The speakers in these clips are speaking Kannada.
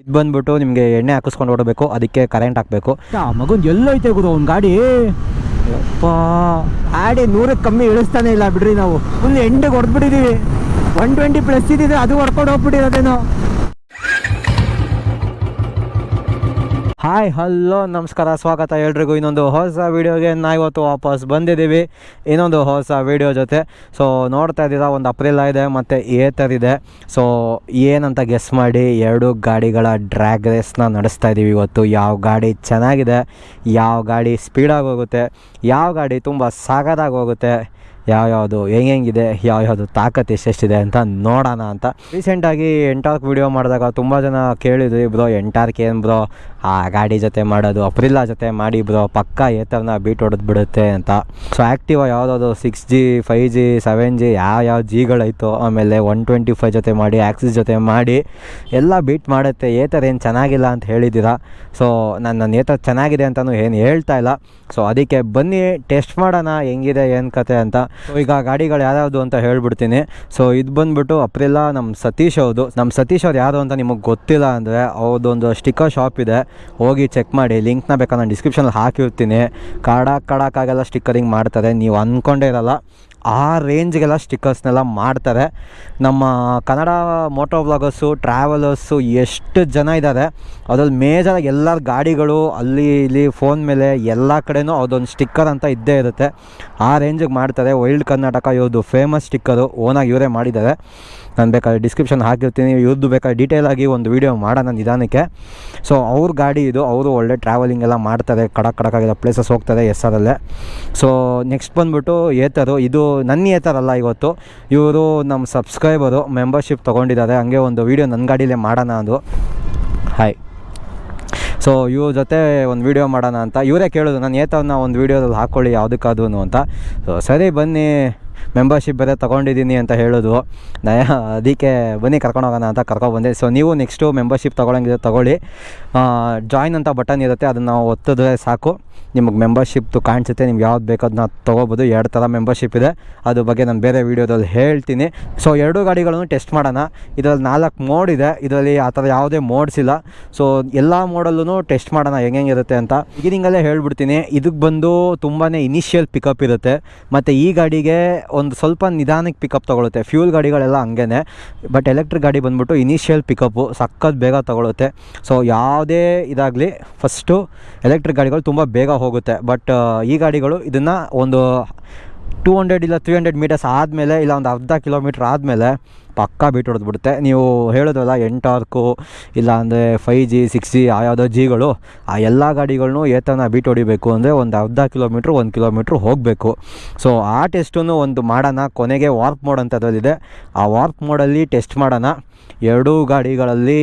ಇದು ಬಂದ್ಬಿಟ್ಟು ನಿಮಗೆ ಎಣ್ಣೆ ಹಾಕಿಸ್ಕೊಂಡು ಓಡಬೇಕು, ಅದಕ್ಕೆ ಕರೆಂಟ್ ಹಾಕಬೇಕು. ಆ ಮಗನ್ ಎಲ್ಲೈತೆ ಗುರು ಅವ್ನ ಗಾಡಿ? ಯಪ್ಪ, ಗಾಡಿ ನೂರಕ್ಕೆ ಕಮ್ಮಿ ಇಳಿಸ್ತಾನೆ ಇಲ್ಲ ಬಿಡ್ರಿ ನಾವು. ಫುಲ್ ಎಂಡಿಗೆ ಹೊಡೆದ್ಬಿಟ್ಟಿದೀವಿ. ಒನ್ ಟ್ವೆಂಟಿ ಪ್ಲಸ್ ಇದ್ದಿದ್ರೆ ಅದು ಹೊಡ್ಕೊಂಡು ಹೋಗ್ಬಿಟ್ಟಿರೋದೇನೋ. ಹಾಯ್, ಹಲೋ, ನಮಸ್ಕಾರ, ಸ್ವಾಗತ ಎಲ್ರಿಗೂ. ಇನ್ನೊಂದು ಹೊಸ ವೀಡಿಯೋಗೆ ನಾ ಇವತ್ತು ವಾಪಸ್ ಬಂದಿದ್ದೀವಿ. ಇನ್ನೊಂದು ಹೊಸ ವೀಡಿಯೋ ಜೊತೆ. ಸೊ ನೋಡ್ತಾ ಇದ್ದೀರಾ, ಒಂದು ಅಪ್ರಿಲ ಇದೆ ಮತ್ತು ಏತರ್ ಇದೆ. ಸೊ ಏನಂತ ಗೆಸ್ ಮಾಡಿ, ಎರಡು ಗಾಡಿಗಳ ಡ್ರ್ಯಾಗ್ ರೇಸ್ನ ನಡೆಸ್ತಾ ಇದ್ದೀವಿ ಇವತ್ತು. ಯಾವ ಗಾಡಿ ಚೆನ್ನಾಗಿದೆ, ಯಾವ ಗಾಡಿ ಸ್ಪೀಡಾಗಿ ಹೋಗುತ್ತೆ, ಯಾವ ಗಾಡಿ ತುಂಬ ಸಾಗದಾಗಿ ಹೋಗುತ್ತೆ ಯಾವ್ಯಾವುದು, ಹೆಂಗೆಂಗಿದೆ, ಯಾವ್ಯಾವುದು ತಾಕತ್ತು ಎಷ್ಟೆಷ್ಟಿದೆ ಅಂತ ನೋಡೋಣ ಅಂತ. ರೀಸೆಂಟಾಗಿ ಎಂಟಾರ್ಕ್ ವಿಡಿಯೋ ಮಾಡಿದಾಗ ತುಂಬ ಜನ ಕೇಳಿದ್ವಿ, ಬ್ರೋ ಎಂಟಾರ್ಕ್ ಏನು ಬ್ರೋ? ಆ ಗಾಡಿ ಜೊತೆ ಮಾಡೋದು ಅಪ್ರಿಲಾ ಜೊತೆ ಮಾಡಿ ಬ್ರೋ, ಪಕ್ಕ ಏತರ್ನ ಬೀಟ್ ಹೊಡೆದು ಬಿಡುತ್ತೆ ಅಂತ. ಸೊ ಆ್ಯಕ್ಟಿವ ಯಾವುದಾದ್ರು six G five G seven G ಯಾವ ಯಾವ ಜಿಗಳೈತೋ ಆಮೇಲೆ ಒನ್ ಟ್ವೆಂಟಿ ಫೈವ್ ಜೊತೆ ಮಾಡಿ ಆ್ಯಕ್ಸಿಸ್ ಜೊತೆ ಮಾಡಿ, ಎಲ್ಲ ಬೀಟ್ ಮಾಡುತ್ತೆ, ಏತರ್ ಏನು ಚೆನ್ನಾಗಿಲ್ಲ ಅಂತ ಹೇಳಿದ್ದೀರಾ? ಸೊ ನಾನು ನನ್ನ ಏತರ್ ಚೆನ್ನಾಗಿದೆ ಅಂತಲೂ ಏನು ಹೇಳ್ತಾ ಇಲ್ಲ. ಸೊ ಅದಕ್ಕೆ ಬನ್ನಿ ಟೆಸ್ಟ್ ಮಾಡೋಣ, ಹೆಂಗಿದೆ, ಏನು ಕತೆ ಅಂತ. ಸೊ ಈಗ ಗಾಡಿಗಳು ಯಾವ್ಯಾವುದು ಅಂತ ಹೇಳ್ಬಿಡ್ತೀನಿ. ಸೊ ಇದು ಬಂದ್ಬಿಟ್ಟು ಅಪ್ರಿಲ್ಲ ನಮ್ಮ ಸತೀಶ್ ಅವ್ರದ್ದು ನಮ್ಮ ಸತೀಶ್ ಅವ್ರು ಯಾರು ಅಂತ ನಿಮಗೆ ಗೊತ್ತಿಲ್ಲ ಅಂದರೆ ಅವ್ರದೊಂದು ಸ್ಟಿಕ್ಕರ್ ಶಾಪ್ ಇದೆ. ಹೋಗಿ ಚೆಕ್ ಮಾಡಿ ಲಿಂಕ್ನ ಬೇಕಾದ್ರೆ ನಾನು ಡಿಸ್ಕ್ರಿಪ್ಷನಲ್ಲಿ ಹಾಕಿರ್ತೀನಿ. ಕಡಕ್ ಕಾಡಕ್ಕಾಗೆಲ್ಲ ಸ್ಟಿಕ್ಕರಿಂಗ್ ಮಾಡ್ತಾರೆ. ನೀವು ಅಂದ್ಕೊಂಡೇ ಇರಲ್ಲ. ಆ ರೇಂಜ್ಗೆಲ್ಲ ಸ್ಟಿಕ್ಕರ್ಸ್ನೆಲ್ಲ ಮಾಡ್ತಾರೆ. ನಮ್ಮ ಕನ್ನಡ ಮೋಟೋ ವ್ಲಾಗರ್ಸು ಟ್ರಾವೆಲರ್ಸು ಎಷ್ಟು ಜನ ಇದ್ದಾರೆ ಅದ್ರಲ್ಲಿ ಮೇಜರಾಗಿ ಎಲ್ಲರ ಗಾಡಿಗಳು ಅಲ್ಲಿ, ಇಲ್ಲಿ ಫೋನ್ ಮೇಲೆ ಎಲ್ಲ ಕಡೆಯೂ ಅದೊಂದು ಸ್ಟಿಕ್ಕರ್ ಅಂತ ಇದ್ದೇ ಇರುತ್ತೆ. ಆ ರೇಂಜಿಗೆ ಮಾಡ್ತಾರೆ. ವೈಲ್ಡ್ ಕರ್ನಾಟಕ ಇವ್ರದ್ದು ಫೇಮಸ್ ಸ್ಟಿಕ್ಕರು ಓನಾಗಿ ಇವರೇ ಮಾಡಿದ್ದಾರೆ. ನಾನು ಬೇಕಾದ್ರೆ ಡಿಸ್ಕ್ರಿಪ್ಷನ್ ಹಾಕಿರ್ತೀನಿ. ಇವ್ರದ್ದು ಬೇಕಾದ್ರೆ ಡೀಟೇಲಾಗಿ ಒಂದು ವೀಡಿಯೋ ಮಾಡೋಣ ನಿಧಾನಕ್ಕೆ. ಸೊ ಅವ್ರ ಗಾಡಿ ಇದು, ಅವರು ಒಳ್ಳೆ ಟ್ರಾವೆಲಿಂಗ್ ಎಲ್ಲ ಮಾಡ್ತಾರೆ. ಕಡಕ್ ಕಡಕಾಗಿರೋ ಪ್ಲೇಸಸ್ ಹೋಗ್ತಾರೆ ಎಸ್ ಆರಲ್ಲೇ ಸೊ ನೆಕ್ಸ್ಟ್ ಬಂದ್ಬಿಟ್ಟು ಏತರು, ಇದು ನನ್ನ ಏತರಲ್ಲ ಇವತ್ತು. ಇವರು ನಮ್ಮ ಸಬ್ಸ್ಕ್ರೈಬರು ಮೆಂಬರ್ಶಿಪ್ ತೊಗೊಂಡಿದ್ದಾರೆ. ಹಂಗೆ ಒಂದು ವೀಡಿಯೋ ನನ್ನ ಗಾಡೀಲೇ ಮಾಡೋಣ ಅದು. ಹಾಯ್ ಸೊ ಇವ್ರ ಜೊತೆ ಒಂದು ವೀಡಿಯೋ ಮಾಡೋಣ ಅಂತ. ಇವರೇ ಕೇಳೋದು, ನಾನು ಏತವನ್ನ ಒಂದು ವೀಡಿಯೋದಲ್ಲಿ ಹಾಕ್ಕೊಳ್ಳಿ ಯಾವುದಕ್ಕಾದ್ರೂ ಅಂತ. ಸೊ ಸರಿ ಬನ್ನಿ. ಮೆಂಬರ್ಶಿಪ್ ಬೇರೆ ತೊಗೊಂಡಿದ್ದೀನಿ ಅಂತ ಹೇಳೋದು. ನಯ, ಅದಕ್ಕೆ ಬನ್ನಿ ಕರ್ಕೊಂಡು ಹೋಗೋಣ ಅಂತ ಕರ್ಕೊಬಂದೆ ಸೊ ನೀವು ನೆಕ್ಸ್ಟು ಮೆಂಬರ್ಶಿಪ್ ತೊಗೊಳಂಗಿದ್ರೆ ತೊಗೊಳ್ಳಿ. ಜಾಯ್ನ್ ಅಂತ ಬಟನ್ ಇರುತ್ತೆ, ಅದನ್ನು ಒತ್ತಿದ್ರೆ ಸಾಕು. ನಿಮಗೆ ಮೆಂಬರ್ಶಿಪ್ದು ಕಾಣಿಸುತ್ತೆ, ನಿಮ್ಗೆ ಯಾವ್ದು ಬೇಕು ಅದನ್ನ ತೊಗೋಬೋದು. ಎರಡು ಥರ ಮೆಂಬರ್ಶಿಪ್ ಇದೆ. ಅದ್ರ ಬಗ್ಗೆ ನಾನು ಬೇರೆ ವೀಡಿಯೋದಲ್ಲಿ ಹೇಳ್ತೀನಿ. ಸೊ ಎರಡು ಗಾಡಿಗಳನ್ನು ಟೆಸ್ಟ್ ಮಾಡೋಣ. ಇದರಲ್ಲಿ ನಾಲ್ಕು ಮೋಡ್ ಇದೆ. ಇದರಲ್ಲಿ ಆ ಥರ ಯಾವುದೇ ಮೋಡ್ಸ್ ಇಲ್ಲ. ಸೊ ಎಲ್ಲ ಮೋಡಲ್ಲೂ ಟೆಸ್ಟ್ ಮಾಡೋಣ ಹೆಂಗಿರುತ್ತೆ ಅಂತ. ಬಿಗಿನಿಂಗಲ್ಲೇ ಹೇಳ್ಬಿಡ್ತೀನಿ. ಇದಕ್ಕೆ ಬಂದು ತುಂಬಾ ಇನಿಷಿಯಲ್ ಪಿಕಪ್ ಇರುತ್ತೆ. ಮತ್ತು ಈ ಗಾಡಿಗೆ ಒಂದು ಸ್ವಲ್ಪ ನಿಧಾನಕ್ಕೆ ಪಿಕಪ್ ತೊಗೊಳುತ್ತೆ. ಫ್ಯೂಲ್ ಗಾಡಿಗಳೆಲ್ಲ ಹಂಗೇ ಬಟ್ ಎಲೆಕ್ಟ್ರಿಕ್ ಗಾಡಿ ಬಂದ್ಬಿಟ್ಟು ಇನಿಷಿಯಲ್ ಪಿಕಪ್ಪು ಸಖತ್ ಬೇಗ ತೊಗೊಳುತ್ತೆ. ಸೊ ಯಾವುದೇ ಇದಾಗಲಿ ಫಸ್ಟು ಎಲೆಕ್ಟ್ರಿಕ್ ಗಾಡಿಗಳು ತುಂಬ ಬೇಗ ಹೋಗುತ್ತೆ. ಬಟ್ ಈ ಗಾಡಿಗಳು ಇದನ್ನು ಒಂದು ಟೂ ಹಂಡ್ರೆಡ್ ಇಲ್ಲ ತ್ರೀ ಹಂಡ್ರೆಡ್ ಮೀಟರ್ಸ್ ಆದಮೇಲೆ ಇಲ್ಲ ಒಂದು ಅರ್ಧ ಕಿಲೋಮೀಟ್ರ್ ಆದಮೇಲೆ ಪಕ್ಕಾ ಬೀಟ್ ಹೊಡೆದ್ಬಿಡುತ್ತೆ ನೀವು ಹೇಳೋದಲ್ಲ ಎಂಟಾರ್ಕು ಇಲ್ಲ ಅಂದರೆ ಫೈ ಜಿ ಸಿಕ್ಸ್ ಜಿ ಆ ಯಾವುದೋ ಜಿಗಳು ಆ ಎಲ್ಲ ಗಾಡಿಗಳನ್ನೂ ಏತನ ಬೀಟ್ ಹೊಡಿಬೇಕು ಅಂದರೆ ಒಂದು ಅರ್ಧ ಕಿಲೋಮೀಟ್ರ್ ಒಂದು ಕಿಲೋಮೀಟ್ರ್ ಹೋಗಬೇಕು. ಸೊ ಆ ಟೆಸ್ಟನ್ನು ಒಂದು ಮಾಡೋಣ, ಕೊನೆಗೆ ವಾರ್ಪ್ ಮೋಡ್ ಅಂತ ಅದರಲ್ಲಿದೆ ಆ ವಾರ್ಪ್ ಮೋಡಲ್ಲಿ ಟೆಸ್ಟ್ ಮಾಡೋಣ. ಎರಡೂ ಗಾಡಿಗಳಲ್ಲಿ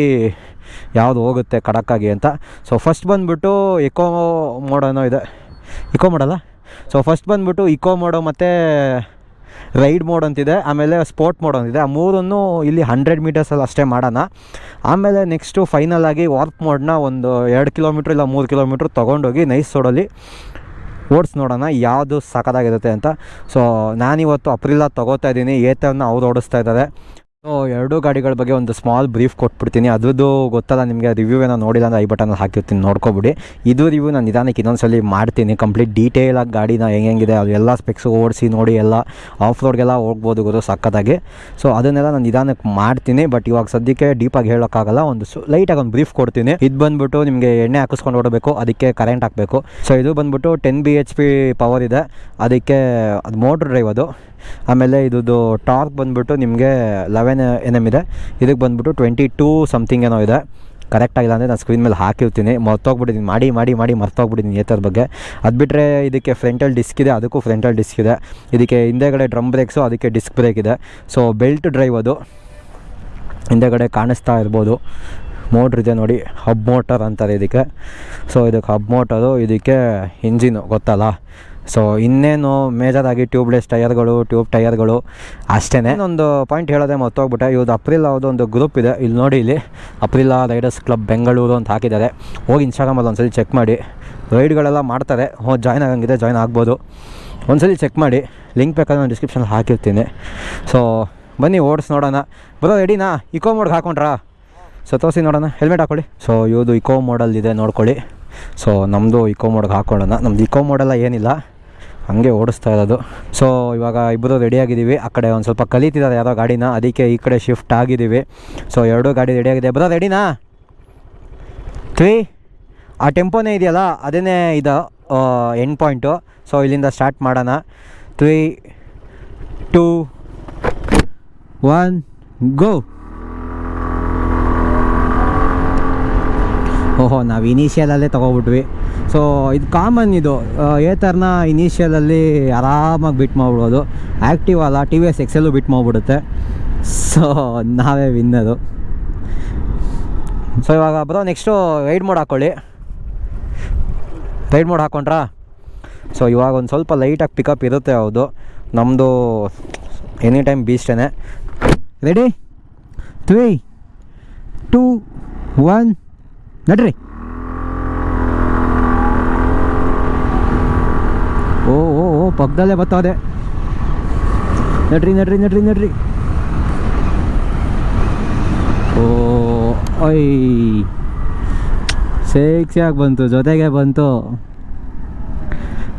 ಯಾವುದು ಹೋಗುತ್ತೆ ಖಡಕ್ಕಾಗಿ ಅಂತ. ಸೊ ಫಸ್ಟ್ ಬಂದುಬಿಟ್ಟು ಇಕೋ ಮೋಡನೋ ಇದೆ. ಇಕೋ ಮೋಡಲ್ಲ ಸೊ ಫಸ್ಟ್ ಬಂದುಬಿಟ್ಟು ಇಕೋ ಮೋಡೋ ಮತ್ತು ರೈಡ್ ಮೋಡ್ ಅಂತಿದೆ. ಆಮೇಲೆ ಸ್ಪೋರ್ಟ್ ಮೋಡ್ ಅಂತಿದೆ. ಆ ಮೂರನ್ನು ಇಲ್ಲಿ ಹಂಡ್ರೆಡ್ ಮೀಟರ್ಸಲ್ಲಿ ಅಷ್ಟೇ ಮಾಡೋಣ. ಆಮೇಲೆ ನೆಕ್ಸ್ಟು ಫೈನಲ್ ಆಗಿ ವಾರ್ಪ್ ಮೋಡ್ನ ಒಂದು ಎರಡು ಕಿಲೋಮೀಟ್ರ್ ಇಲ್ಲ ಮೂರು ಕಿಲೋಮೀಟ್ರ್ ತೊಗೊಂಡೋಗಿ ನೈಸ್ ರೋಡಲ್ಲಿ ಓಡಿಸ್ ನೋಡೋಣ, ಯಾವುದು ಸಖತ್ತಾಗಿರುತ್ತೆ ಅಂತ. ಸೊ ನಾನಿವತ್ತು ಅಪ್ರಿಲ ತೊಗೋತಾ ಇದ್ದೀನಿ. ಏತವನ್ನು ಅವ್ರು ಓಡಿಸ್ತಾ ಇದ್ದಾರೆ. ಸೊ ಎರಡೂ ಗಾಡಿಗಳ ಬಗ್ಗೆ ಒಂದು ಸ್ಮಾಲ್ ಬ್ರೀಫ್ ಕೊಟ್ಬಿಡ್ತೀನಿ. ಅದ್ರದ್ದು ಗೊತ್ತಲ್ಲ, ನಿಮಗೆ ರಿವ್ಯೂ ಏನೋ ನೋಡಿಲ್ಲ ಅಂದರೆ ಐ ಬಟನಲ್ಲಿ ಹಾಕಿರ್ತೀನಿ, ನೋಡ್ಕೊಬಿಡಿ. ಇದು ರಿವ್ಯೂ ನಾನು ನಿಧಾನಕ್ಕೆ ಇನ್ನೊಂದ್ಸಲಿ ಮಾಡ್ತೀನಿ. ಕಂಪ್ಲೀಟ್ ಡೀಟೇಲಾಗಿ ಗಾಡಿನ ಹೆಂಗೆಂಗಿದೆ ಅದು ಎಲ್ಲ ಸ್ಪೆಕ್ಸು ಓಡಿಸಿ ನೋಡಿ, ಎಲ್ಲ ಆಫ್ ರೋಡ್ಗೆಲ್ಲ ಹೋಗ್ಬೋದು ಗೊತ್ತು ಸಕ್ಕತ್ತಾಗಿ ಸೊ ಅದನ್ನೆಲ್ಲ ನಾನು ನಿಧಾನಕ್ಕೆ ಮಾಡ್ತೀನಿ ಬಟ್ ಇವಾಗ ಸದ್ಯಕ್ಕೆ ಡೀಪಾಗಿ ಹೇಳೋಕ್ಕಾಗಲ್ಲ, ಒಂದು ಲೈಟಾಗಿ ಒಂದು ಬ್ರೀಫ್ ಕೊಡ್ತೀನಿ. ಇದು ಬಂದ್ಬಿಟ್ಟು ನಿಮಗೆ ಎಣ್ಣೆ ಹಾಕಿಸ್ಕೊಂಡು ಓಡಬೇಕು, ಅದಕ್ಕೆ ಕರೆಂಟ್ ಹಾಕಬೇಕು. ಸೊ ಇದು ಬಂದ್ಬಿಟ್ಟು ಟೆನ್ ಬಿ ಪವರ್ ಇದೆ. ಅದಕ್ಕೆ ಅದು ಮೋಟ್ರ್ ಡ್ರೈವ್ ಅದು. ಆಮೇಲೆ ಇದ್ದು ಟಾರ್ಕ್ ಬಂದ್ಬಿಟ್ಟು ನಿಮಗೆ ಲೆವೆನ್ ಎನ್ ಎಂ ಇದೆ. ಇದಕ್ಕೆ ಬಂದ್ಬಿಟ್ಟು ಟ್ವೆಂಟಿ ಟೂ ಸಮಥಿಂಗ್ ಏನೋ ಇದೆ. ಕರೆಕ್ಟ್ ಆಗಿಲ್ಲ ಅಂದರೆ ನಾನು ಸ್ಕ್ರೀನ್ ಮೇಲೆ ಹಾಕಿರ್ತೀನಿ. ಮರ್ತೋಗ್ಬಿಟ್ಟಿದ್ದೀನಿ ಮಾಡಿ ಮಾಡಿ ಮಾಡಿ ಮರ್ತೋಗ್ಬಿಟ್ಟಿದ್ದೀನಿ ಏತರ ಬಗ್ಗೆ. ಅದು ಬಿಟ್ಟರೆ ಇದಕ್ಕೆ ಫ್ರಂಟಲ್ ಡಿಸ್ಕ್ ಇದೆ. ಅದಕ್ಕೂ ಫ್ರಂಟಲ್ ಡಿಸ್ಕ್ ಇದೆ. ಇದಕ್ಕೆ ಹಿಂದೆಗಡೆ ಡ್ರಮ್ ಬ್ರೇಕ್ಸು ಅದಕ್ಕೆ ಡಿಸ್ಕ್ ಬ್ರೇಕ್ ಇದೆ. ಸೊ ಬೆಲ್ಟ್ ಡ್ರೈವ್ ಅದು. ಹಿಂದೆಗಡೆ ಕಾಣಿಸ್ತಾ ಇರ್ಬೋದು. ಮೋಟ್ರ್ ಇದೆ ನೋಡಿ. ಹಬ್ ಮೋಟರ್ ಅಂತಾರೆ ಇದಕ್ಕೆ. ಸೊ ಇದಕ್ಕೆ ಹಬ್ ಮೋಟರು ಇದಕ್ಕೆ ಇಂಜಿನು ಗೊತ್ತಲ್ಲ? ಸೊ ಇನ್ನೇನು ಮೇಜರಾಗಿ ಟ್ಯೂಬ್ಲೆಸ್ ಟಯರ್ಗಳು ಟ್ಯೂಬ್ ಟೈರ್ಗಳು ಅಷ್ಟೇ ಒಂದು ಪಾಯಿಂಟ್ ಹೇಳೋದೆ ಮತ್ತೋಗ್ಬಿಟ್ಟೆ ಇವ್ರದ್ದು ಅಪ್ರಿಲ್ ಅವ್ರದ್ದು ಒಂದು ಗ್ರೂಪ್ ಇದೆ. ಇಲ್ಲಿ ನೋಡಿ ಇಲ್ಲಿ ಅಪ್ರಿಲ್ ರೈಡರ್ಸ್ ಕ್ಲಬ್ ಬೆಂಗಳೂರು ಅಂತ ಹಾಕಿದ್ದಾರೆ. ಹೋಗಿ ಇನ್ಸ್ಟಾಗ್ರಾಮಲ್ಲಿ ಒಂದ್ಸಲಿ ಚೆಕ್ ಮಾಡಿ. ರೈಡ್ಗಳೆಲ್ಲ ಮಾಡ್ತಾರೆ. ಹೋ ಜಾಯ್ನ್ ಆಗಂಗಿದೆ ಜಾಯ್ನ್ ಆಗ್ಬೋದು. ಒಂದ್ಸಲಿ ಚೆಕ್ ಮಾಡಿ. ಲಿಂಕ್ ಬೇಕಾದ್ರೆ ನಾನು ಡಿಸ್ಕ್ರಿಪ್ಷನಲ್ಲಿ ಹಾಕಿರ್ತೀನಿ. ಸೊ ಬನ್ನಿ ಓಡಿಸ್ ನೋಡೋಣ. ಬರೋ ರೆಡಿನಾ ಇಕೋ ಮೋಡ್ಗೆ ಹಾಕೊಂಡ್ರಾ? ಸೊ ತೋರಿಸಿ ನೋಡೋಣ. ಹೆಲ್ಮೆಟ್ ಹಾಕೊಳ್ಳಿ. ಸೊ ಇವ್ದು ಇಕೋ ಮೋಡಲ್ ಇದೆ, ನೋಡ್ಕೊಳ್ಳಿ. ಸೊ ನಮ್ಮದು ಇಕೋ ಮೋಡ್ಗೆ ಹಾಕೊಳ್ಳೋಣ. ನಮ್ದು ಇಕೋ ಮೋಡೆಲ್ಲ ಏನಿಲ್ಲ. ಹಂಗೆ ಓಡಿಸ್ತಾ ಇರೋದು. ಸೊ ಇವಾಗ ಇಬ್ಬರು ರೆಡಿಯಾಗಿದ್ದೀವಿ ಆ ಕಡೆ ಒಂದು ಸ್ವಲ್ಪ ಕಲಿತಿದ್ದಾರೆ ಯಾರೋ ಗಾಡಿನ. ಅದಕ್ಕೆ ಈ ಕಡೆ ಶಿಫ್ಟ್ ಆಗಿದ್ದೀವಿ. ಸೊ ಎರಡೂ ಗಾಡಿ ರೆಡಿಯಾಗಿದೆ ಬರೋ ರೆಡಿನಾ ತ್ರೀ ಆ ಟೆಂಪೋನೇ ಇದೆಯಲ್ಲ ಅದೇ ಇದು? ಎಂಡ್ ಪಾಯಿಂಟು ಸೊ ಇಲ್ಲಿಂದ ಸ್ಟಾರ್ಟ್ ಮಾಡೋಣ. ತ್ರೀ ಟೂ ಒನ್ ಗೋ ಓಹೋ, ನಾವು ಇನಿಷಿಯಲಲ್ಲೇ ತೊಗೊಬಿಟ್ವಿ. ಸೊ ಇದು ಕಾಮನ್ ಇದು. ಏತರ್ನ ಇನಿಷಿಯಲಲ್ಲಿ ಆರಾಮಾಗಿ ಬಿಟ್ ಮಾಡ್ಬಿಡೋದು. ಆ್ಯಕ್ಟಿವ್ ಅಲ್ಲ T V S XL beat ಮಾಡಿಬಿಡುತ್ತೆ. So ನಾವೇ ವಿನ್ನರು ಸೊ ಇವಾಗ ಬರೋ ನೆಕ್ಸ್ಟು ರೈಡ್ ಮೋಡ್ ಹಾಕ್ಕೊಳ್ಳಿ ರೈಡ್ ಮೋಡ್ ಹಾಕ್ಕೊಂಡ್ರಾ ಸೊ ಇವಾಗ ಒಂದು ಸ್ವಲ್ಪ ಲೈಟಾಗಿ ಪಿಕಪ್ ಇರುತ್ತೆ ಹೌದು ನಮ್ಮದು ಎನಿ ಟೈಮ್ ಬೀಸ್ಟೇ ರೆಡಿ ತ್ರೀ ಟೂ ಒನ್ ನಡ್ರಿ. ಓ ಓ ಓ, ಪಕ್ಕದಲ್ಲೇ ಬರ್ತಾವೆ ನಡ್ರಿ ನಡ್ರಿ ನಡ್ರಿ ನಡ್ರಿ. ಓ, ಐ. ಸೇಕ್ಸಿಯಾಗಿ ಬಂತು, ಜೊತೆಗೆ ಬಂತು.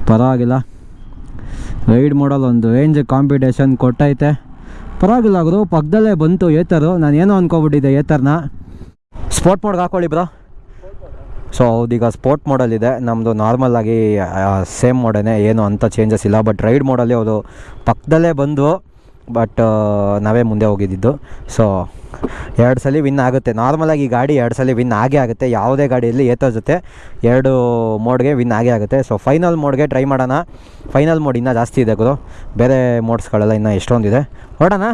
ಪರವಾಗಿಲ್ಲ. ರೈಡ್ ಮಾಡಲ್ ಒಂದು ರೇಂಜ್ ಕಾಂಪಿಟೇಷನ್ ಕೊಟ್ಟೈತೆ. ಪರವಾಗಿಲ್ಲ ಗುರು, ಪಕ್ಕದಲ್ಲೇ ಬಂತು ಏತರು. ನಾನು ಏನೋ ಅನ್ಕೋಬಿಟ್ಟಿದ್ದೆ ಏತರ್ನ. ಸ್ಪೋರ್ಟ್ ಮೋಡ್ಗೆ ಹಾಕೊಳ್ಳಿ ಬ್ರೋ. ಸೊ ಹೌದೀಗ ಸ್ಪೋರ್ಟ್ ಮೋಡಲ್ಲಿದೆ ನಮ್ಮದು ನಾರ್ಮಲಾಗಿ ಸೇಮ್ ಮಾಡೇ ಏನು ಅಂಥ ಚೇಂಜಸ್ ಇಲ್ಲ. ಬಟ್ ರೈಡ್ ಮಾಡಲ್ಲಿ ಅವರು ಪಕ್ಕದಲ್ಲೇ ಬಂದು ಬಟ್ ನಾವೇ ಮುಂದೆ ಹೋಗಿದ್ದಿದ್ದು ಸೊ ಎರಡು ಸಲ ವಿನ್ ಆಗುತ್ತೆ. ನಾರ್ಮಲಾಗಿ ಈ ಗಾಡಿ ಎರಡು ಸಲ ವಿನ್ ಆಗೇ ಆಗುತ್ತೆ. ಯಾವುದೇ ಗಾಡಿಯಲ್ಲಿ ಏತೋ ಜೊತೆ ಎರಡು ಮೋಡ್ಗೆ ವಿನ್ ಆಗೇ ಆಗುತ್ತೆ. ಸೊ ಫೈನಲ್ ಮೋಡ್ಗೆ ಟ್ರೈ ಮಾಡೋಣ. ಫೈನಲ್ ಮೋಡ್ ಇನ್ನೂ ಜಾಸ್ತಿ ಇದೆ ಗುರು. ಬೇರೆ ಮೋಡ್ಸ್ಗಳೆಲ್ಲ ಇನ್ನೂ ಎಷ್ಟೊಂದಿದೆ. ಹೊಡೋಣ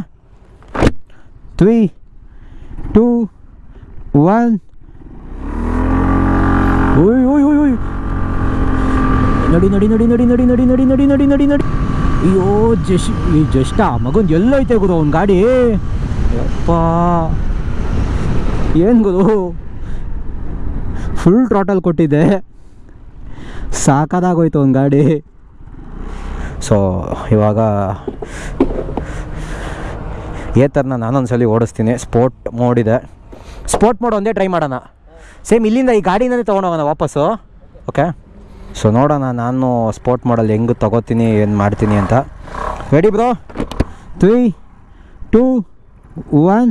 ತ್ರೀ ಟೂ ಒನ್ ಓಯ್ ಓಯ್ ಓಯ್ ಓಯ್ ನಡಿ ನಡಿ ನಡಿ ನಡಿ ನಡಿ ನಡಿ ನಡಿ ನಡಿ ನಡಿ ನಡಿ ನಡಿ ಅಯ್ಯೋ ಜಶ್ ಈ ಜಷ್ಟ ಮಗನ್ ಎಲ್ಲೈತೆ ಗುರು ಅವ್ನ ಗಾಡಿ ಯಪ್ಪ ಏನು ಗುರು ಫುಲ್ ಟ್ರಾಟಲ್ ಕೊಟ್ಟಿದ್ದೆ ಸಾಕಾದಾಗೋಯ್ತು ಅವ್ನ ಗಾಡಿ ಸೊ ಇವಾಗ ಏತರ್ನ ನಾನೊಂದ್ಸಲಿ ಓಡಿಸ್ತೀನಿ ಸ್ಪೋರ್ಟ್ ಮೋಡ್ ಇದೆ ಸ್ಪೋರ್ಟ್ ಮೋಡ್ ಒಂದೇ ಟ್ರೈ ಮಾಡೋಣ ಸೇಮ್ ಇಲ್ಲಿಂದ ಈ ಗಾಡಿನೇ ತೊಗೊಂಡೋಗೋಣ ವಾಪಸ್ಸು ಓಕೆ ಸೊ ನೋಡೋಣ, ನಾನು ಸ್ಪೋರ್ಟ್ ಮಾಡಲ್ ಹೆಂಗೆ ತೊಗೋತೀನಿ, ಏನು ಮಾಡ್ತೀನಿ ಅಂತ. Ready bro three two one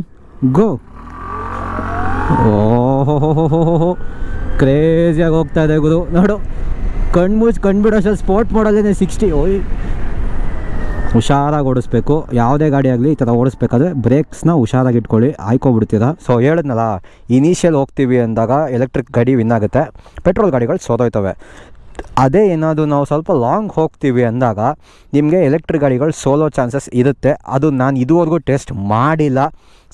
go ಓಹೋ ಕ್ರೇಜಿಯಾಗಿ ಹೋಗ್ತಾ ಇದೆ ಗುರು. ನೋಡು ಕಣ್ಮುಚ್ಚಿ ಸರ್ ಸ್ಪೋರ್ಟ್ ಮಾಡಲ್ಲೇ ಸಿಕ್ಸ್ಟಿ ಓಯ್. ಹುಷಾರಾಗಿ ಓಡಿಸ್ಬೇಕು. ಯಾವುದೇ ಗಾಡಿ ಆಗಲಿ ಈ ಥರ ಓಡಿಸ್ಬೇಕಾದ್ರೆ ಬ್ರೇಕ್ಸ್ನ ಹುಷಾರಾಗಿ ಇಟ್ಕೊಳ್ಳಿ. ಆಯ್ಕೊಬಿಡ್ತೀರಾ. ಸೊ ಹೇಳಿದ್ನಲ್ಲ ಇನಿಷಿಯಲ್ ಹೋಗ್ತೀವಿ ಅಂದಾಗ ಎಲೆಕ್ಟ್ರಿಕ್ ಗಾಡಿ ವಿನ್ ಆಗುತ್ತೆ. ಪೆಟ್ರೋಲ್ ಗಾಡಿಗಳು ಸೋದೋಯ್ತವೆ ಅದೇ ಏನಾದರೂ ನಾವು ಸ್ವಲ್ಪ ಲಾಂಗ್ ಹೋಗ್ತೀವಿ ಅಂದಾಗ ನಿಮಗೆ ಎಲೆಕ್ಟ್ರಿಕ್ ಗಾಡಿಗಳು ಸೋಲೋ ಚಾನ್ಸಸ್ ಇರುತ್ತೆ. ಅದು ನಾನು ಇದುವರೆಗೂ ಟೆಸ್ಟ್ ಮಾಡಿಲ್ಲ.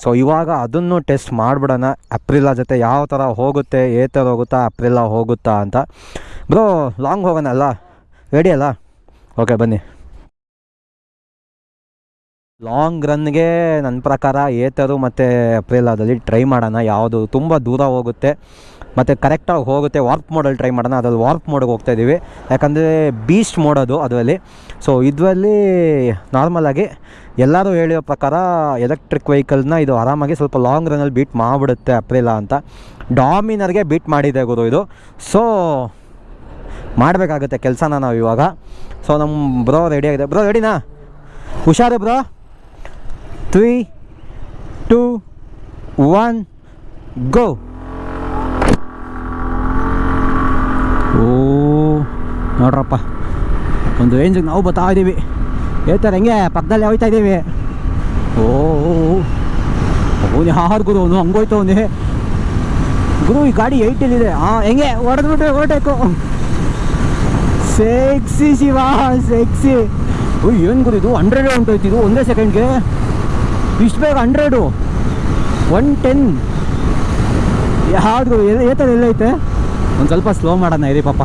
ಸೊ ಇವಾಗ ಅದನ್ನು ಟೆಸ್ಟ್ ಮಾಡಿಬಿಡೋಣ. ಅಪ್ರಿಲ ಜೊತೆ ಯಾವ ಥರ ಹೋಗುತ್ತೆ ಏ ಥರ ಹೋಗುತ್ತಾ ಅಪ್ರಿಲ ಹೋಗುತ್ತಾ ಅಂತ. ಬ್ರೋ ಲಾಂಗ್ ಹೋಗೋಣ ಅಲ್ಲ? ರೆಡಿ ಅಲ್ಲ? ಓಕೆ ಬನ್ನಿ. ಲಾಂಗ್ ರನ್ಗೆ ನನ್ನ ಪ್ರಕಾರ ಏತರು ಮತ್ತು ಅಪ್ರಿಲಾದಲ್ಲಿ ಟ್ರೈ ಮಾಡೋಣ. ಯಾವುದು ತುಂಬ ದೂರ ಹೋಗುತ್ತೆ. ಮತ್ತು ಕರೆಕ್ಟಾಗಿ ಹೋಗುತ್ತೆ. ವಾರ್ಪ್ ಮೋಡಲ್ಲಿ ಟ್ರೈ ಮಾಡೋಣ. ಅದ್ರಲ್ಲಿ ವಾರ್ಪ್ ಮೋಡ್ಗೆ ಹೋಗ್ತಾ ಇದ್ದೀವಿ ಯಾಕಂದರೆ ಬೀಸ್ಟ್ ಮೋಡೋದು ಅದರಲ್ಲಿ. ಸೊ ಇದರಲ್ಲಿ ನಾರ್ಮಲಾಗಿ ಎಲ್ಲರೂ ಹೇಳಿರೋ ಪ್ರಕಾರ ಎಲೆಕ್ಟ್ರಿಕ್ ವೆಹಿಕಲ್ನ ಇದು ಆರಾಮಾಗಿ ಸ್ವಲ್ಪ ಲಾಂಗ್ ರನ್ನಲ್ಲಿ ಬೀಟ್ ಮಾಡಿಬಿಡುತ್ತೆ ಅಪ್ರಿಲಾ ಅಂತ. ಡಾಮಿನರ್ಗೆ ಬೀಟ್ ಮಾಡಿದೆ ಗುರು ಇದು. ಸೊ ಮಾಡಬೇಕಾಗುತ್ತೆ ಕೆಲಸನ ನಾವು ಇವಾಗ. ಸೊ ನಮ್ಮ ಬ್ರೋ ರೆಡಿ ಆಗಿದೆ. ಬ್ರೋ ರೆಡಿನಾ ಹುಷಾರು bro three two one go ಓ, ನೋಡ್ರಪ್ಪ. ಒಂದು ರೇಂಜಿಗೆ ನಾವು ಬರ್ತಾ ಇದ್ದೀವಿ ಹೇಳ್ತಾರೆ, ಹೆಂಗೆ, ಪಕ್ಕದಲ್ಲಿ ಹೋಯ್ತಾ ಇದ್ದೀವಿ ಓ ಅವನು ಯಾರು ಗುರು, ಅವನು ಹಂಗೋಯ್ತು ಅವನೇ. ಗುರು, ಈ ಗಾಡಿ ಏಯ್ಟಲ್ಲಿದೆ ಹಾಂ ಹೆಂಗೆ, ಹೊಡೆದ್ಬಿಟ್ರೆ ಓಟೇಕು ಸೆಕ್ಸಿ ಶಿವ ಸೆಕ್ಸಿ ಓ, ಏನು ಗುರು ಇದು? ಹಂಡ್ರೆಡ್ ಇದು, ಒಂದೇ ಸೆಕೆಂಡ್ಗೆ ಇಷ್ಟು ಬೇಗ ಹಂಡ್ರೆಡು ಒನ್ ಟೆನ್ ಯಾವ್ದು ಏತರ ಎಲ್ಲೈತೆ ಒಂದು ಸ್ವಲ್ಪ ಸ್ಲೋ ಮಾಡೋಣ, ಇರಿ ಪಾಪ.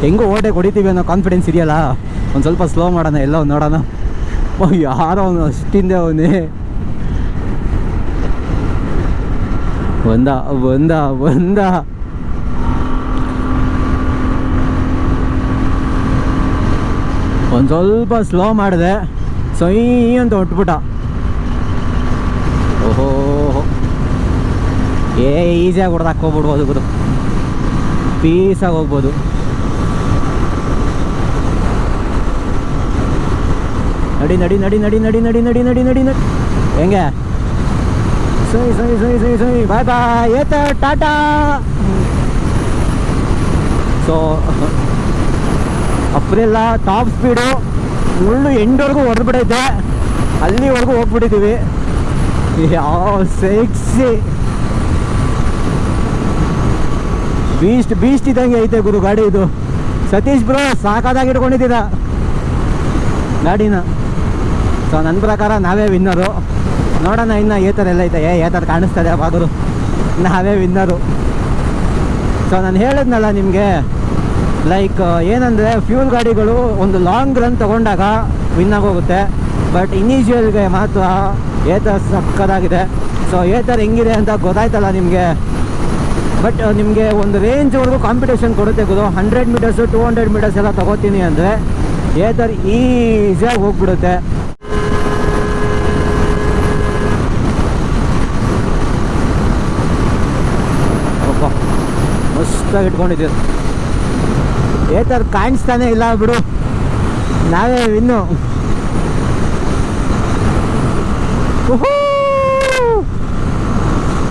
ಹೆಂಗೂ ಓಟೆ ಹೊಡಿತೀವಿ ಅನ್ನೋ ಕಾನ್ಫಿಡೆನ್ಸ್ ಇದೆಯಲ್ಲ ಒಂದು ಸ್ವಲ್ಪ ಸ್ಲೋ ಮಾಡೋಣ, ಎಲ್ಲ ನೋಡೋಣ. ಓ, ಯಾರೋ ಅವನು, ಅಷ್ಟಿಂದೆ ಅವನೇ. ಒಂದ ಒಂದ ಒಂದ. ಒಂದು ಸ್ವಲ್ಪ ಸ್ಲೋ ಮಾಡಿದೆ. ಸೈ ಅಂತ ಹೊಟ್ಬಿಟ್ಟ. ಓಹೋ. ಏ ಈಸಿಯಾಗಿ ಗುರು. ಪೀಸಾಗಿ ಹೋಗ್ಬೋದು. ನಡಿ ನಡಿ ನಡಿ ನಡಿ ನಡಿ ನಡಿ ನಡಿ ನಡಿ ನಡಿ ನಡಿ. ಹೆಂಗೆ? ಸೈ ಸೈ ಸೈ ಸೈ ಸೈ ಬಾಯ್ ಬಾಯ್. ಏತ, ಟಾಟಾ. ಸೊ ಅಪ್ರೆಲ್ಲ ಟಾಪ್ ಸ್ಪೀಡು ಮುಳ್ಳು ಎಂಡವರೆಗೂ ಹೊಡೆದ್ಬಿಡೈತೆ ಅಲ್ಲಿವರೆಗೂ ಹೋಗ್ಬಿಟ್ಟಿದ್ದೀವಿ. ಯಾವ ಸೆಕ್ಸಿ. ಬೀಸ್ಟ್ ಬೀಸ್ಟ್ ಇದ್ದಂಗೆ ಐತೆ ಗುರು, ಗಾಡಿ ಇದು. ಸತೀಶ್ ಬ್ರೋ ಸಾಕಾದಾಗಿ ಇಟ್ಕೊಂಡಿದ್ದೀರ ಗಾಡಿನ. ಸೊ ನನ್ನ ಪ್ರಕಾರ ನಾವೇ ವಿನ್ನರು ನೋಡೋಣ ಇನ್ನು ಏ ಥರ ಎಲ್ಲ ಐತೆ. ಏ ಥರ ಕಾಣಿಸ್ತದೆ ಬಾದರು ನಾವೇ ವಿನ್ನರು ಸೊ ನಾನು ಹೇಳಿದ್ನಲ್ಲ ನಿಮಗೆ ಲೈಕ್ ಏನಂದರೆ ಫ್ಯೂಲ್ ಗಾಡಿಗಳು ಒಂದು ಲಾಂಗ್ ರನ್ ತೊಗೊಂಡಾಗ ವಿನ್ ಆಗೋಗುತ್ತೆ. ಬಟ್ ಇನಿಷಿಯಲ್ಗೆ ಮಾತ್ರ ಏತರ್ ಸಕ್ಕದಾಗಿದೆ. ಸೊ ಏತರ್ ಹೆಂಗಿದೆ ಅಂತ ಗೊತ್ತಾಯ್ತಲ್ಲ ನಿಮಗೆ. ಬಟ್ ನಿಮಗೆ ಒಂದು ರೇಂಜ್ವರೆಗೂ ಕಾಂಪಿಟೇಷನ್ ಕೊಡುತ್ತೆ ಗುರು. Hundred metres two hundred metres ಎಲ್ಲ ತೊಗೋತೀನಿ ಅಂದರೆ ಏ ಥರ ಈಸಿಯಾಗಿ ಹೋಗ್ಬಿಡುತ್ತೆ. ಮಸ್ತಾಗಿ ಇಟ್ಕೊಂಡಿದ್ದೀವಿ ಏತರ್ ಕಾಣಿಸ್ತಾನೆ ಇಲ್ಲ ಬಿಡು. ನಾವೇ ಇನ್ನು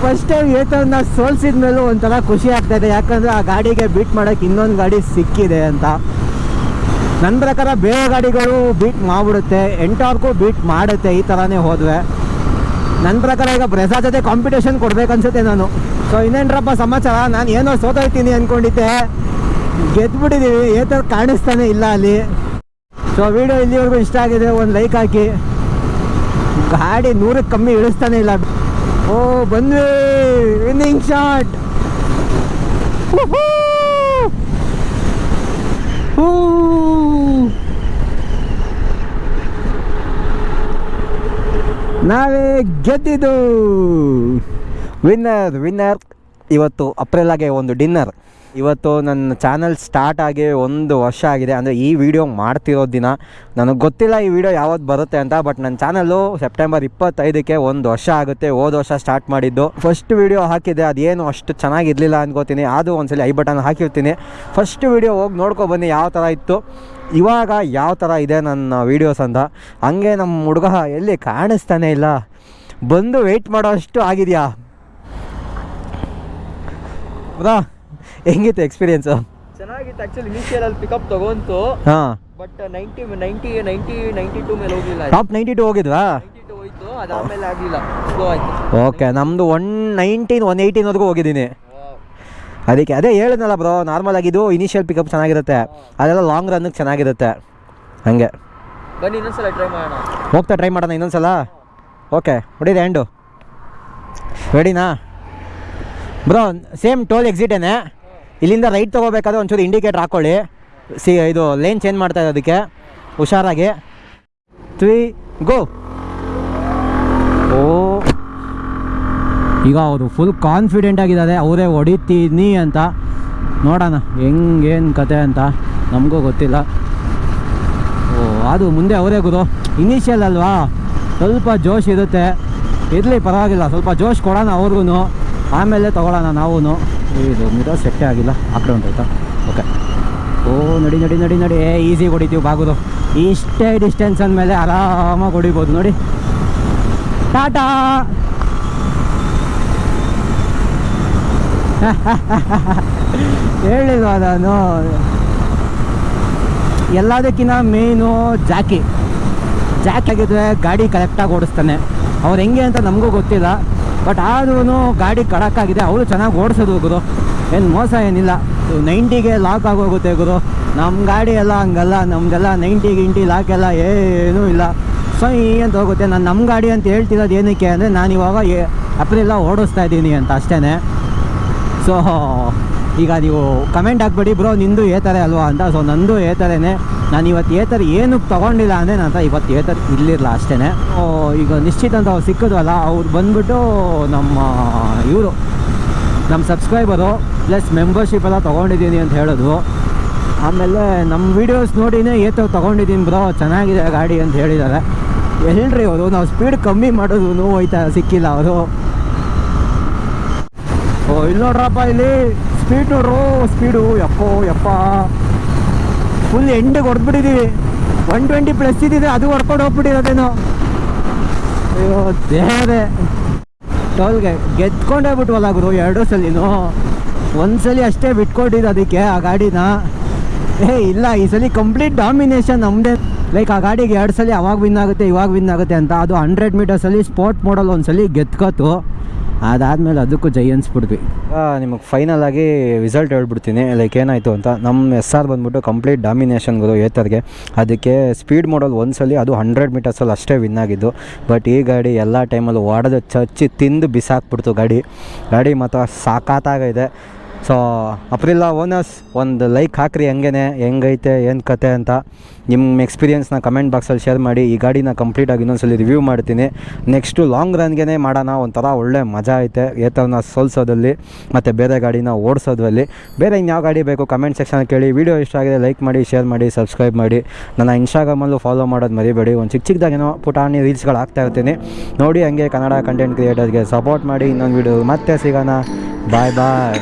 ಫಸ್ಟ್ ಟೈಮ್ ಏತರ್ನ ಸೋಲ್ಸಿದ್ಮೇಲೂ ಒಂಥರ ಖುಷಿ ಆಗ್ತಾ ಇದೆ. ಯಾಕಂದ್ರೆ ಆ ಗಾಡಿಗೆ ಬೀಟ್ ಮಾಡೋಕ್ಕೆ ಇನ್ನೊಂದು ಗಾಡಿ ಸಿಕ್ಕಿದೆ ಅಂತ. ನನ್ನ ಪ್ರಕಾರ ಬೇರೆ ಗಾಡಿಗಳು ಬೀಟ್ ಮಾಡಿಬಿಡುತ್ತೆ. ಎಂಟಾರ್ಗೂ ಬೀಟ್ ಮಾಡುತ್ತೆ ಈ ಥರನೇ ಹೋದ್ವೆ. ನನ್ನ ಪ್ರಕಾರ ಈಗ ಬ್ರೆಸಾ ಜೊತೆ ಕಾಂಪಿಟೇಷನ್ ಕೊಡ್ಬೇಕನ್ಸುತ್ತೆ ನಾನು. ಸೊ ಇನ್ನೇನ್ರಪ್ಪ ಸಮಾಚಾರ? ನಾನು ಏನೋ ಸೋತೋಯ್ತೀನಿ ಅಂದ್ಕೊಂಡಿದ್ದೆ ಗೆದ್ಬಿಟ್ಟಿದ್ದೀವಿ ಏ ಥರ ಕಾಣಿಸ್ತಾನೆ ಇಲ್ಲ ಅಲ್ಲಿ. ಸೊ ವಿಡಿಯೋ ಇಲ್ಲಿವರೆಗೂ ಇಷ್ಟ ಆಗಿದೆ. ಒಂದು ಲೈಕ್ ಹಾಕಿ. ಗಾಡಿ ನೂರಕ್ಕೆ ಕಮ್ಮಿ ಇಳಿಸ್ತಾನೆ ಇಲ್ಲ. ಓ ಬಂದ್ವಿ ವಿನ್ನಿಂಗ್ ಶಾಟ್ ನಾವೇ ಗೆದ್ದಿದ್ದು. ವಿನ್ನರ್ ವಿನ್ನರ್ ಇವತ್ತು ಅಪ್ರಿಲಾಗೆ ಒಂದು ಡಿನ್ನರ್. ಇವತ್ತು ನನ್ನ ಚಾನಲ್ ಸ್ಟಾರ್ಟ್ ಆಗಿ ಒಂದು ವರ್ಷ ಆಗಿದೆ. ಅಂದರೆ ಈ ವಿಡಿಯೋ ಮಾಡ್ತಿರೋ ದಿನ ನನಗೆ ಗೊತ್ತಿಲ್ಲ ಈ ವಿಡಿಯೋ ಯಾವತ್ತು ಬರುತ್ತೆ ಅಂತ, ಬಟ್ ನನ್ನ ಚಾನಲ್ಲು ಸೆಪ್ಟೆಂಬರ್ ಇಪ್ಪತ್ತೈದಕ್ಕೆ ಒಂದು ವರ್ಷ ಆಗುತ್ತೆ. ಹೋದ ವರ್ಷ ಸ್ಟಾರ್ಟ್ ಮಾಡಿದ್ದು. ಫಸ್ಟ್ ವಿಡಿಯೋ ಹಾಕಿದೆ ಅದೇನು ಅಷ್ಟು ಚೆನ್ನಾಗಿರಲಿಲ್ಲ ಅನ್ಕೋತೀನಿ. ಅದು ಒಂದ್ಸಲಿ ಐ ಬಟನ್ ಹಾಕಿರ್ತೀನಿ. ಫಸ್ಟ್ ವಿಡಿಯೋ ಹೋಗಿ ನೋಡ್ಕೊ ಬನ್ನಿ ಯಾವ ಥರ ಇತ್ತು. ಇವಾಗ ಯಾವ ಥರ ಇದೆ ನನ್ನ ವೀಡಿಯೋಸ್ ಅಂತ. ಹಂಗೆ ನಮ್ಮ ಹುಡುಗ ಎಲ್ಲಿ ಕಾಣಿಸ್ತಾನೆ ಇಲ್ಲ. ಬಂದು ವೆಯ್ಟ್ ಮಾಡೋ ಅಷ್ಟು ಆಗಿದೆಯಾ? ಹೌದಾ ಹೆಂಗಿತ್ತು ಎಕ್ಸ್ಪೀರಿಯನ್ಸು ಚೆನ್ನಾಗಿತ್ತು. ಆ್ಯಕ್ಚುಲಿ ಇನಿಷಿಯಲ್ ಅಲ್ಲಿ ಪಿಕಪ್ ತಗೊಂತು. ಹಾಂ. But ninety ninety ninety ninety two ಮೇಲೆ ಹೋಗಿಲ್ಲ ಟಾಪ್ ನೈಂಟಿ ಟು ಹೋಗಿದ್ವಾ? ಹೋಯ್ತು ಅದಾದ್ಮೇಲೆ ಆಗಲಿಲ್ಲ. ಸ್ಲೋ ಆಯ್ತು. ಓಕೆ ನಮ್ಮದು ಒನ್ ನೈನ್ಟೀನ್ ಒನ್ ಏಯ್ಟೀನ್ವರೆಗೂ ಹೋಗಿದ್ದೀನಿ. ಅದಕ್ಕೆ ಅದೇ ಹೇಳಿದ್ನಲ್ಲ ಬ್ರೋ ನಾರ್ಮಲ್ ಆಗಿದ್ದು ಇನಿಷಿಯಲ್ ಪಿಕಪ್ ಚೆನ್ನಾಗಿರುತ್ತೆ. ಅದೆಲ್ಲ ಲಾಂಗ್ ರನ್ಗೆ ಚೆನ್ನಾಗಿರುತ್ತೆ. ಹಾಗೆ. ಬನ್ನಿ ಇನ್ನೊಂದ್ಸಲ ಟ್ರೈ ಮಾಡೋಣ. ಹೋಗ್ತಾ ಟ್ರೈ ಮಾಡೋಣ ಇನ್ನೊಂದ್ಸಲ? ಓಕೆ ಹೊಡಿದೆ ಹ್ಯಾಂಡು ರೆಡಿನಾ ಬ್ರೋ ಸೇಮ್ ಟೋಲ್ ಎಕ್ಸಿಟೇನೆ ಇಲ್ಲಿಂದ ರೈಟ್ ತೊಗೋಬೇಕಾದ್ರೆ ಒಂಚೂರು ಇಂಡಿಕೇಟ್ರ್ ಹಾಕ್ಕೊಳ್ಳಿ ಸಿ, ಇದು ಲೈನ್ ಚೇಂಜ್ ಮಾಡ್ತಾ ಇರೋದಕ್ಕೆ ಹುಷಾರಾಗಿ. ತ್ರೀ ಗೋ ಓ. ಈಗ ಅವರು ಫುಲ್ ಕಾನ್ಫಿಡೆಂಟ್ ಆಗಿದ್ದಾರೆ. ಅವರೇ ಹೊಡಿತೀನಿ ಅಂತ. ನೋಡೋಣ, ಹೆಂಗೇನು ಕತೆ ಅಂತ. ನಮಗೂ ಗೊತ್ತಿಲ್ಲ. ಓ, ಅದು ಮುಂದೆ ಅವರೇ ಗುರು. ಇನಿಷಿಯಲ್ ಅಲ್ವಾ? ಸ್ವಲ್ಪ ಜೋಶ್ ಇರುತ್ತೆ. ಇರಲಿ, ಪರವಾಗಿಲ್ಲ. ಸ್ವಲ್ಪ ಜೋಶ್ ಕೊಡೋಣ ಅವ್ರಿಗೂ ಆಮೇಲೆ ತೊಗೊಳ್ಳೋಣ ನಾವೂ ಇದು ಮಿರರ್ ಸೆಟ್ಟೇ ಆಗಿಲ್ಲ, ಆ ಆಯಿತಾ? ಓಕೆ ಓ, ನಡಿ ನಡಿ ನಡಿ ನಡಿ. ಏ ಈಸಿ ಹೊಡಿತೀವಿ ಬಾಗುದು. ಇಷ್ಟೇ ಡಿಸ್ಟೆನ್ಸ್ ಅಂದಮೇಲೆ ಆರಾಮಾಗಿ ಹೊಡಿಬೋದು, ನೋಡಿ. ಟಾಟಾ! ಹೇಳಿದ ನಾನು? ಎಲ್ಲದಕ್ಕಿಂತ ಮೇಯ್ನು ಜಾಕಿ ಜಾಕಿ ಆಗಿದ್ರೆ ಗಾಡಿ ಕರೆಕ್ಟಾಗಿ ಓಡಿಸ್ತಾನೆ. ಅವ್ರು ಹೆಂಗೆ ಅಂತ ನಮಗೂ ಗೊತ್ತಿಲ್ಲ. ಬಟ್ ಆದ್ರೂ ಗಾಡಿ ಕಡಕ್ಕಾಗಿದೆ ಅವರು ಚೆನ್ನಾಗಿ ಓಡಿಸೋದು ಗುರು. ಏನು ಮೋಸ ಏನಿಲ್ಲ. ನೈಂಟಿಗೆ ಲಾಕ್ ಆಗೋಗುತ್ತೆ ಗುರು. ನಮ್ಮ ಗಾಡಿ ಎಲ್ಲ ಹಂಗಲ್ಲ. ನಮ್ದೆಲ್ಲ ನೈಂಟಿ ಗಿಂಟಿ ಲಾಕ್ ಎಲ್ಲ ಏನೂ ಇಲ್ಲ. ಸೊ ಅಂತ ಹೋಗುತ್ತೆ? ನಾನು ನಮ್ಮ ಗಾಡಿ ಅಂತ ಹೇಳ್ತಿರೋದು ಏನಕ್ಕೆ ಅಂದರೆ ನಾನು ಇವಾಗ ಅಪ್ರಿಲ್ಲ ಓಡಿಸ್ತಾ ಇದ್ದೀನಿ ಅಂತ ಅಷ್ಟೇ ಸೊ ಈಗ ನೀವು ಕಮೆಂಟ್ ಹಾಕ್ಬೇಡಿ. ಬ್ರೋ ನಿಂದು ಏತಾರೆ ಅಲ್ವಾ ಅಂತ. ಸೊ ನಂದು ಏ ಥರನೇ ನಾನು ಇವತ್ತು ಏತರ ಏನಕ್ಕೆ ತೊಗೊಂಡಿಲ್ಲ ಅಂದರೆ ನಾನು ಇವತ್ತು ಏತರ ಇಲ್ಲಿರಲ್ಲ ಅಷ್ಟೇ ಈಗ ನಿಶ್ಚಿತ ಅಂತ ಅವ್ರು ಸಿಕ್ಕಿದ್ವಲ್ಲ ಅವ್ರು ಬಂದ್ಬಿಟ್ಟು ನಮ್ಮ ಇವರು, ನಮ್ಮ ಸಬ್ಸ್ಕ್ರೈಬರು ಪ್ಲಸ್ ಮೆಂಬರ್ಶಿಪ್ ಎಲ್ಲ ತೊಗೊಂಡಿದ್ದೀನಿ ಅಂತ ಹೇಳೋದು ಆಮೇಲೆ ನಮ್ಮ ವೀಡಿಯೋಸ್ ನೋಡಿನೇ ಏತೋ ತೊಗೊಂಡಿದ್ದೀನಿ ಬ್ರೋ, ಚೆನ್ನಾಗಿದೆ ಗಾಡಿ ಅಂತ ಹೇಳಿದ್ದಾರೆ. ಹೇಳ್ರಿ ಅವರು, ನಾವು ಸ್ಪೀಡ್ ಕಮ್ಮಿ ಮಾಡೋದು ಹೋಯ್ತಾ ಸಿಕ್ಕಿಲ್ಲ ಅವರು. ಓ, ಇಲ್ಲಿ ನೋಡ್ರಪ್ಪ ಇಲ್ಲಿ ಸ್ಪೀಡ್ ನೋಡ್ರು ಸ್ಪೀಡು ಯಪ್ಪೋ, ಯಪ್ಪ. ಫುಲ್ ಎಂಡಿಗೆ ಹೊಡೆದ್ಬಿಟ್ಟಿದ್ದೀವಿ ಒನ್ ಟ್ವೆಂಟಿ ಪ್ಲಸ್ ಇದ್ದಿದೆ ಅದು ಹೊಡ್ಕೊಂಡು ಹೋಗ್ಬಿಟ್ಟಿರೋದೇನೋ ಅಯ್ಯೋ ದೇಹದೇ ಟೋಲ್ಗೆ ಗೆದ್ಕೊಂಡೇ ಬಿಟ್ವಲ್ಲ ಗುರು ಎರಡು ಸಲಿನೂ ಒಂದ್ಸಲಿ ಅಷ್ಟೇ ಬಿಟ್ಕೊಟ್ಟಿದ್ದು ಅದಕ್ಕೆ ಆ ಗಾಡಿನ ಏ ಇಲ್ಲ ಈ ಸಲ ಕಂಪ್ಲೀಟ್ ಡಾಮಿನೇಷನ್ ನಮ್ಮದೇ ಲೈಕ್ ಆ ಗಾಡಿಗೆ ಎರಡು ಸಲ ಅವಾಗ ವಿನ್ ಆಗುತ್ತೆ ಇವಾಗ ವಿನ್ ಆಗುತ್ತೆ ಅಂತ ಅದು ಹಂಡ್ರೆಡ್ ಮೀಟರ್ಸಲ್ಲಿ ಸ್ಪೋರ್ಟ್ ಮಾಡಲ್ ಒಂದ್ಸಲಿ ಗೆದ್ಕೋತು ಅದಾದಮೇಲೆ ಅದಕ್ಕೂ ಜೈ ಅನ್ಸ್ಬಿಡ್ವಿ ನಿಮಗೆ ಫೈನಲ್ ಆಗಿ ರಿಸಲ್ಟ್ ಹೇಳ್ಬಿಡ್ತೀನಿ. ಲೈಕ್ ಏನಾಯಿತು ಅಂತ ನಮ್ಮ ಎಸ್ ಆರ್ ಬಂದ್ಬಿಟ್ಟು ಕಂಪ್ಲೀಟ್ ಡಾಮಿನೇಷನ್ಗಳು ಏತರ್ಗೆ. ಅದಕ್ಕೆ ಸ್ಪೀಡ್ ಮಾಡಲ್ ಒಂದ್ಸಲಿ ಅದು ಹಂಡ್ರೆಡ್ ಮೀಟರ್ಸಲ್ಲಿ ಅಷ್ಟೇ ವಿನ್ ಆಗಿದ್ದು. ಬಟ್ ಈ ಗಾಡಿ ಎಲ್ಲ ಟೈಮಲ್ಲೂ ಓಡದ ಚಚ್ಚಿ ತಿಂದು ಬಿಸಾಕ್ಬಿಡ್ತು ಗಾಡಿ. ಗಾಡಿ ಮಾತ್ರ ಸಾಕಾತಾಗಿದೆ. ಸೊ ಅಪ್ರಿಲ್ಲ ಓನರ್ಸ್ ಒಂದು ಲೈಕ್ ಹಾಕ್ರಿ ಹೆಂಗೇನೆ, ಹೆಂಗೈತೆ, ಏನು ಕತೆ ಅಂತ. ನಿಮ್ಮ ಎಕ್ಸ್ಪೀರಿಯನ್ಸ್ನ ಕಮೆಂಟ್ ಬಾಕ್ಸಲ್ಲಿ ಶೇರ್ ಮಾಡಿ. ಈ ಗಾಡಿನ ಕಂಪ್ಲೀಟಾಗಿ ಇನ್ನೊಂದ್ಸಲಿ ರಿವ್ಯೂ ಮಾಡ್ತೀನಿ. ನೆಕ್ಸ್ಟು ಲಾಂಗ್ ರನ್ಗೇ ಮಾಡೋಣ. ಒಂಥರ ಒಳ್ಳೆ ಮಜಾ ಐತೆ. ಏತವನ್ನ ಸೋಲ್ಸೋದಲ್ಲಿ ಮತ್ತು ಬೇರೆ ಗಾಡಿನ ಓಡಿಸೋದ್ರಲ್ಲಿ. ಬೇರೆ ಇನ್ಯಾವ ಗಾಡಿ ಬೇಕು ಕಮೆಂಟ್ ಸೆಕ್ಷನ್ ಕೇಳಿ. ವೀಡಿಯೋ ಇಷ್ಟ ಆಗಿದೆ ಲೈಕ್ ಮಾಡಿ ಶೇರ್ ಮಾಡಿ ಸಬ್ಸ್ಕ್ರೈಬ್ ಮಾಡಿ. ನನ್ನ ಇನ್ಸ್ಟಾಗ್ರಾಮಲ್ಲೂ ಫಾಲೋ ಮಾಡೋದು ಮರಿಬೇಡಿ. ಒಂದು ಚಿಕ್ಕ ಚಿಕ್ಕದಾಗೇನೋ ಪುಟಾಣಿ ರೀಲ್ಸ್ಗಳು ಹಾಕ್ತಾ ಇರ್ತೀನಿ. ನೋಡಿ ಹಂಗೆ ಕನ್ನಡ ಕಂಟೆಂಟ್ ಕ್ರಿಯೇಟರ್ಗೆ ಸಪೋರ್ಟ್ ಮಾಡಿ ಇನ್ನೊಂದು ವಿಡಿಯೋ ಮತ್ತೆ ಸಿಗೋಣ. ಬಾಯ್ ಬಾಯ್